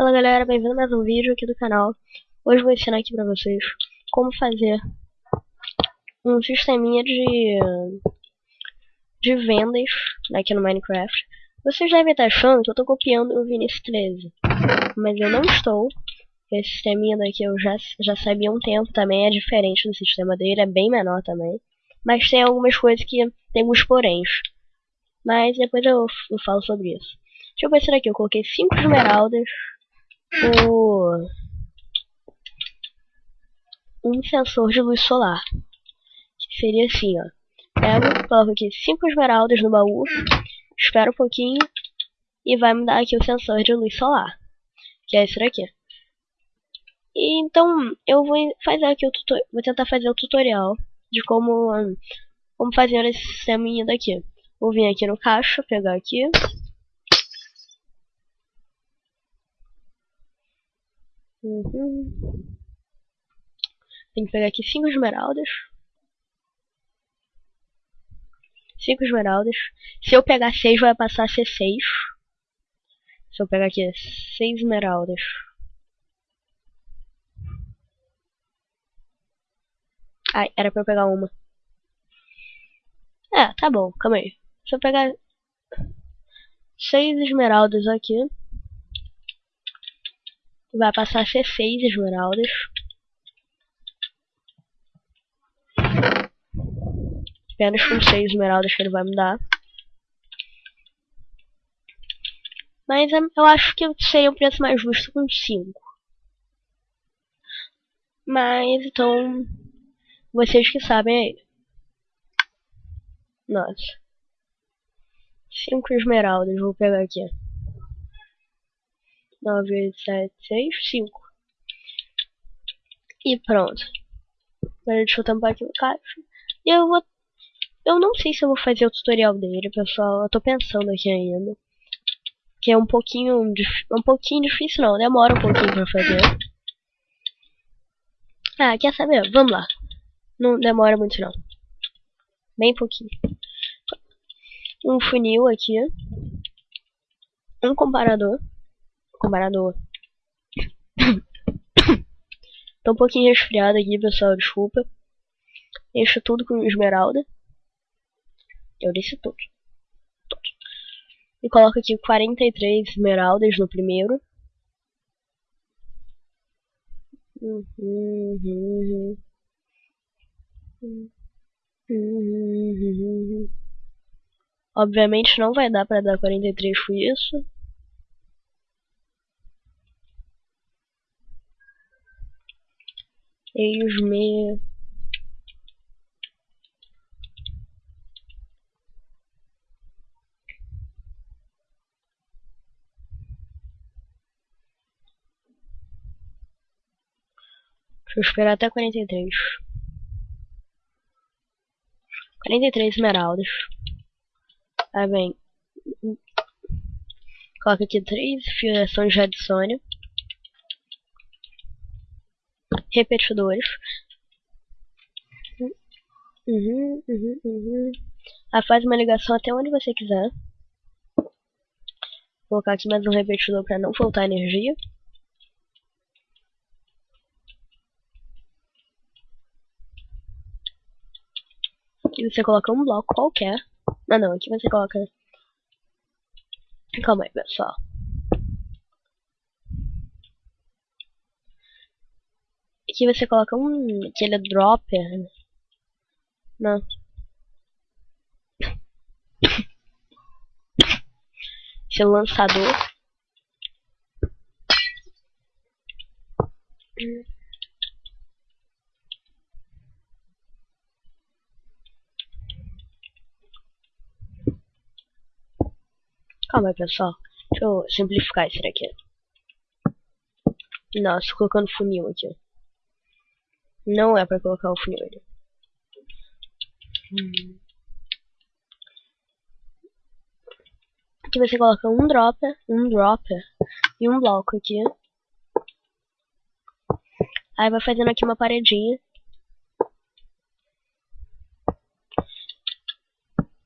Fala galera, bem-vindo a mais um vídeo aqui do canal. Hoje vou ensinar aqui pra vocês como fazer um sisteminha de, de vendas aqui no Minecraft. Vocês devem estar achando que eu estou copiando o Vinicius 13, mas eu não estou. Esse sisteminha daqui eu já, já sabia há um tempo também, é diferente do sistema dele, é bem menor também. Mas tem algumas coisas que tem alguns poréns. Mas depois eu, eu falo sobre isso. Deixa eu se aqui, eu coloquei 5 esmeraldas, o um sensor de luz solar. Que seria assim, ó. Pego, coloco aqui 5 esmeraldas no baú, espero um pouquinho e vai me dar aqui o sensor de luz solar. Que é esse daqui. E, então, eu vou fazer aqui o vou tentar fazer o tutorial de como, como fazer esse sisteminha daqui. Vou vir aqui no caixa, pegar aqui. Uhum. Tem que pegar aqui 5 esmeraldas. 5 esmeraldas. Se eu pegar 6, vai passar a ser 6. Se eu pegar aqui 6 esmeraldas. Ai, era pra eu pegar uma. É, tá bom, calma aí. Se eu pegar 6 esmeraldas aqui vai passar a ser 6 esmeraldas. Apenas com 6 esmeraldas que ele vai me dar. Mas eu acho que seria um preço mais justo com 5. Mas então, vocês que sabem aí. Nossa. 5 esmeraldas, vou pegar aqui. 9, 7, 6, 5. E pronto. Agora deixa eu tampar aqui o caixa. E eu vou... Eu não sei se eu vou fazer o tutorial dele, pessoal. Eu tô pensando aqui ainda. Que é um pouquinho... Um pouquinho difícil, não. Demora um pouquinho pra fazer. Ah, quer saber? Vamos lá. Não demora muito, não. Bem pouquinho. Um funil aqui. Um comparador comparador. Tô um pouquinho resfriado aqui, pessoal, desculpa. Encho tudo com esmeralda. Eu disse tudo. tudo. E coloco aqui 43 esmeraldas no primeiro. Obviamente não vai dar pra dar 43 com isso. Eis-me. Deixa eu esperar até 43. 43 esmeraldas. Aí vem. Coloca aqui 3 fiações de adicione repetidores. Uhum, uhum, uhum. Faz uma ligação até onde você quiser. Vou colocar aqui mais um repetidor para não faltar energia. Aqui você coloca um bloco qualquer. Ah não, aqui você coloca... Calma aí, pessoal. Aqui você coloca um aquele dropper. Não. Esse lançador. Calma aí, pessoal. Deixa eu simplificar isso daqui. Nossa, colocando funil aqui. Não é pra colocar o funil. Hum. Aqui você coloca um dropper, um dropper e um bloco aqui. Aí vai fazendo aqui uma paredinha.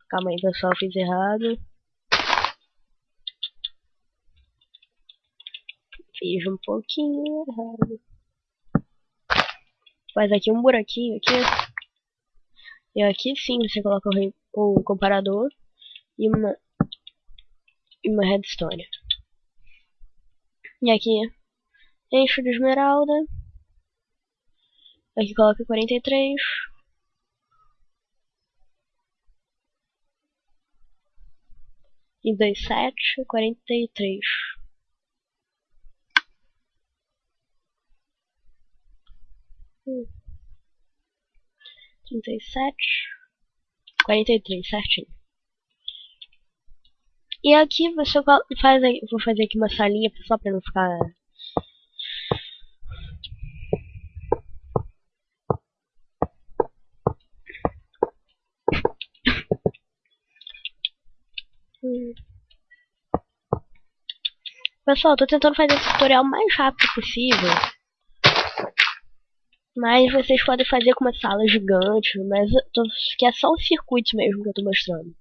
Calma aí, pessoal, fiz errado. Fiz um pouquinho errado faz aqui um buraquinho aqui. E aqui sim você coloca o, o comparador e uma, e uma redstone. E aqui enche de esmeralda. Aqui coloca 43. E 27, 43. 37, 43, certinho. E aqui você faz, vou fazer aqui uma salinha só para não ficar hum. Pessoal, tô tentando fazer esse tutorial o mais rápido possível. Mas vocês podem fazer com uma sala gigante, mas tô, que é só o circuito mesmo que eu tô mostrando.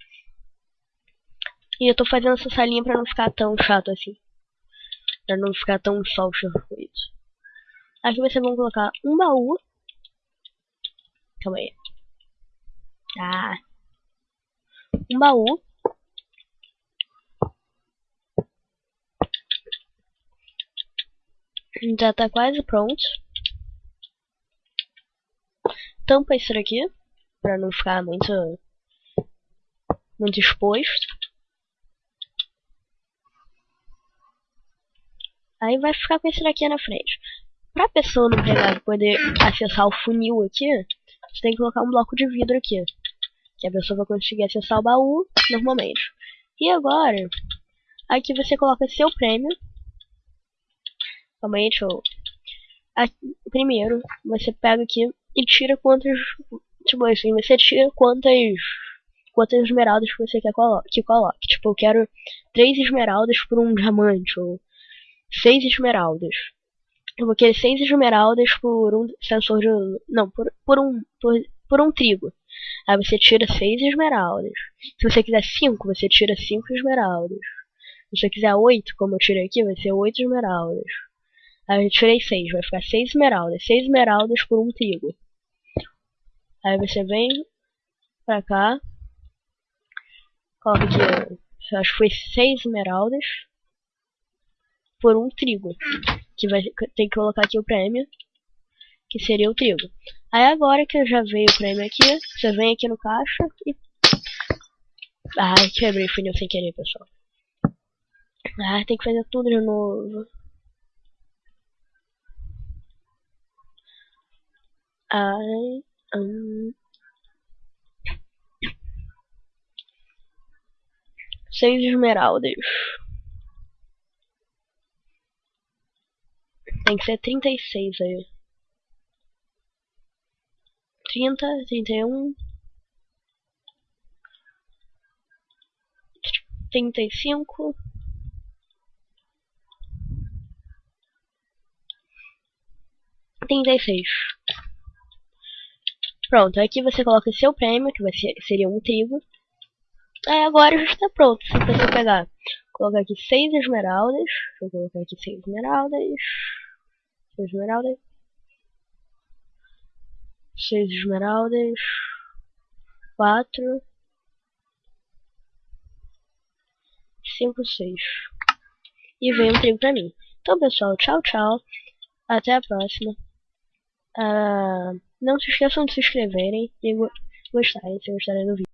E eu tô fazendo essa salinha pra não ficar tão chato assim. Pra não ficar tão só o circuito. Aqui vocês vão colocar um baú. Calma aí. Tá. Um baú. Já tá quase pronto. Tampa isso daqui, pra não ficar muito, muito exposto. Aí vai ficar com esse daqui na frente. Pra pessoa não pegar poder acessar o funil aqui, você tem que colocar um bloco de vidro aqui. Que a pessoa vai conseguir acessar o baú normalmente. E agora, aqui você coloca seu prêmio Calma aí, deixa eu... Primeiro, você pega aqui e tira quantas... Tipo assim, você tira quantas... Quantas esmeraldas que você quer colo que coloque. Tipo, eu quero três esmeraldas por um diamante, ou seis esmeraldas. Eu vou querer seis esmeraldas por um sensor de... Não, por, por um... Por, por um trigo. Aí você tira seis esmeraldas. Se você quiser cinco, você tira cinco esmeraldas. Se você quiser oito, como eu tirei aqui, vai ser oito esmeraldas. Aí eu tirei 6, vai ficar 6 esmeraldas. 6 esmeraldas por um trigo. Aí você vem pra cá. Coloca aqui, acho que foi 6 esmeraldas por um trigo. Que vai ter que colocar aqui o prêmio, que seria o trigo. Aí agora que já veio o prêmio aqui, você vem aqui no caixa e... Ai, quebrei o funil sem querer, pessoal. Ah, tem que fazer tudo de novo. I um, seis esmeraldas. Tem que ser trinta e seis aí. Trinta, trinta e um. Trinta e cinco. Trinta e seis. Pronto, aqui você coloca o seu prêmio, que vai ser, seria um trigo. Aí agora já está pronto. Você pegar, colocar aqui seis esmeraldas. Eu colocar aqui seis esmeraldas. Seis esmeraldas. Seis esmeraldas. Quatro. Cinco, seis. E veio um trigo pra mim. Então, pessoal, tchau, tchau. Até a próxima. Uh... Não se esqueçam de se inscreverem e gostarem se gostarem do vídeo.